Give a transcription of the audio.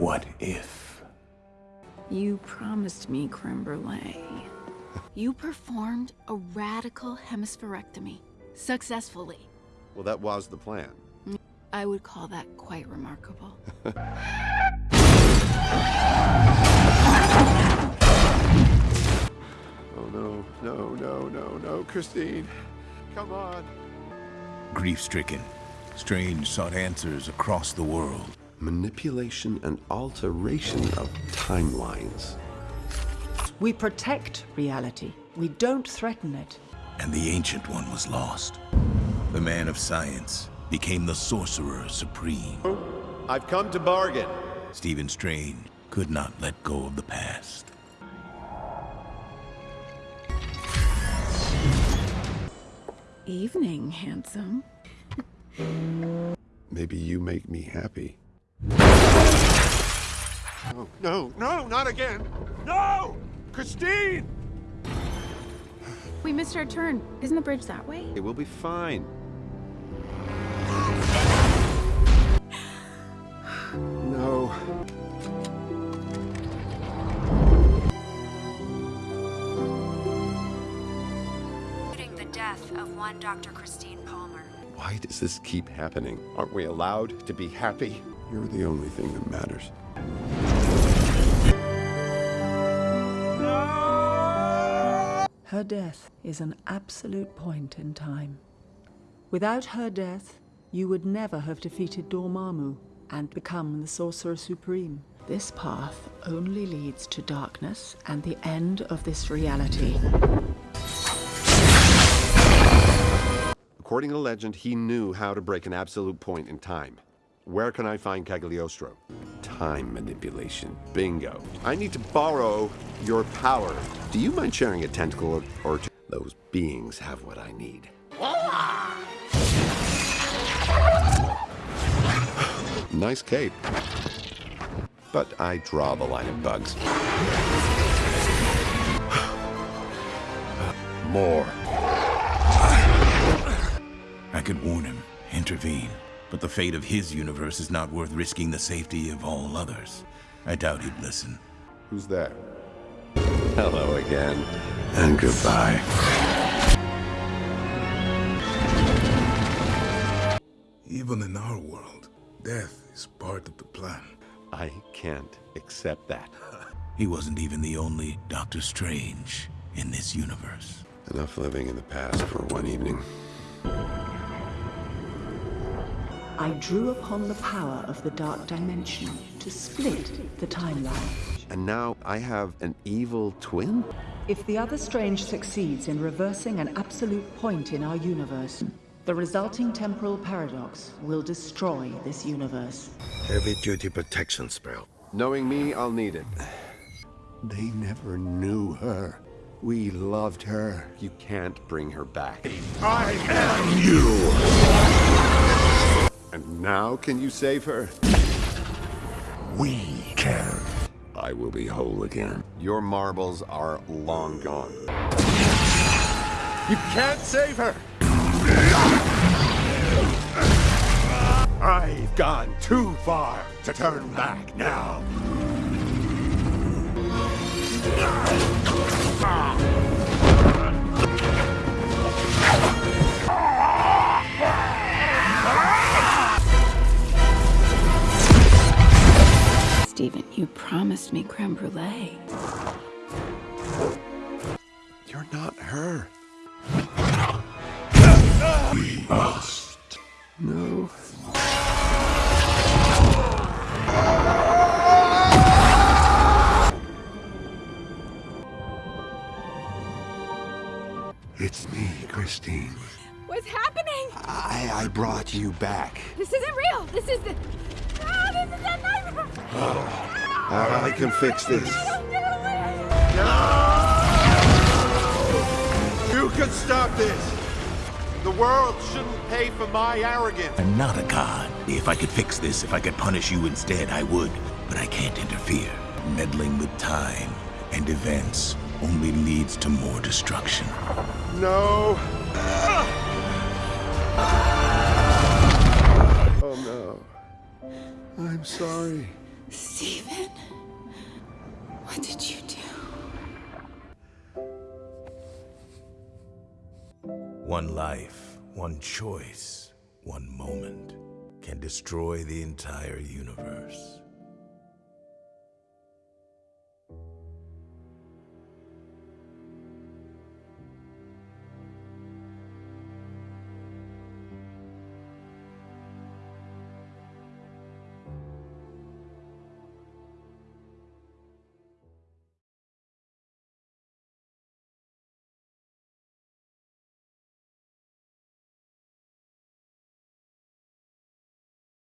What if? You promised me creme brulee. you performed a radical hemispherectomy. Successfully. Well, that was the plan. I would call that quite remarkable. Oh no, no, no, no, no, Christine. Come on. Grief-stricken, Strange sought answers across the world. Manipulation and alteration of timelines. We protect reality. We don't threaten it. And the Ancient One was lost. The man of science became the Sorcerer Supreme. I've come to bargain. Stephen Strange could not let go of the past. Evening, handsome. Maybe you make me happy. No, no, no, not again! No! Christine! We missed our turn. Isn't the bridge that way? It will be fine. No. the death of one Dr. Christine Palmer. Why does this keep happening? Aren't we allowed to be happy? You're the only thing that matters. Her death is an absolute point in time. Without her death, you would never have defeated Dormammu and become the Sorcerer Supreme. This path only leads to darkness and the end of this reality. According to legend, he knew how to break an absolute point in time. Where can I find Cagliostro? Time manipulation. Bingo. I need to borrow your power. Do you mind sharing a tentacle or, two? Those beings have what I need. nice cape. But I draw the line of bugs. More. I could warn him, intervene, but the fate of his universe is not worth risking the safety of all others. I doubt he'd listen. Who's that? Hello again. And goodbye. Even in our world, death is part of the plan. I can't accept that. He wasn't even the only Doctor Strange in this universe. Enough living in the past for one evening. I drew upon the power of the Dark Dimension to split the timeline. And now I have an evil twin? If the other Strange succeeds in reversing an absolute point in our universe, the resulting temporal paradox will destroy this universe. Heavy-duty protection spell. Knowing me, I'll need it. They never knew her. We loved her. You can't bring her back. I am you! And now can you save her? We can. I will be whole again. Your marbles are long gone. You can't save her! I've gone too far to turn back now. Stephen, you promised me creme brulee. You're not her. We must. No. It's me, Christine. What's happening? I, I brought you back. This isn't real. This is the. I, I can fix this. No! You can stop this! The world shouldn't pay for my arrogance. I'm not a god. If I could fix this, if I could punish you instead, I would. But I can't interfere. Meddling with time and events only leads to more destruction. No. Oh no. I'm sorry. Stephen, what did you do? One life, one choice, one moment can destroy the entire universe.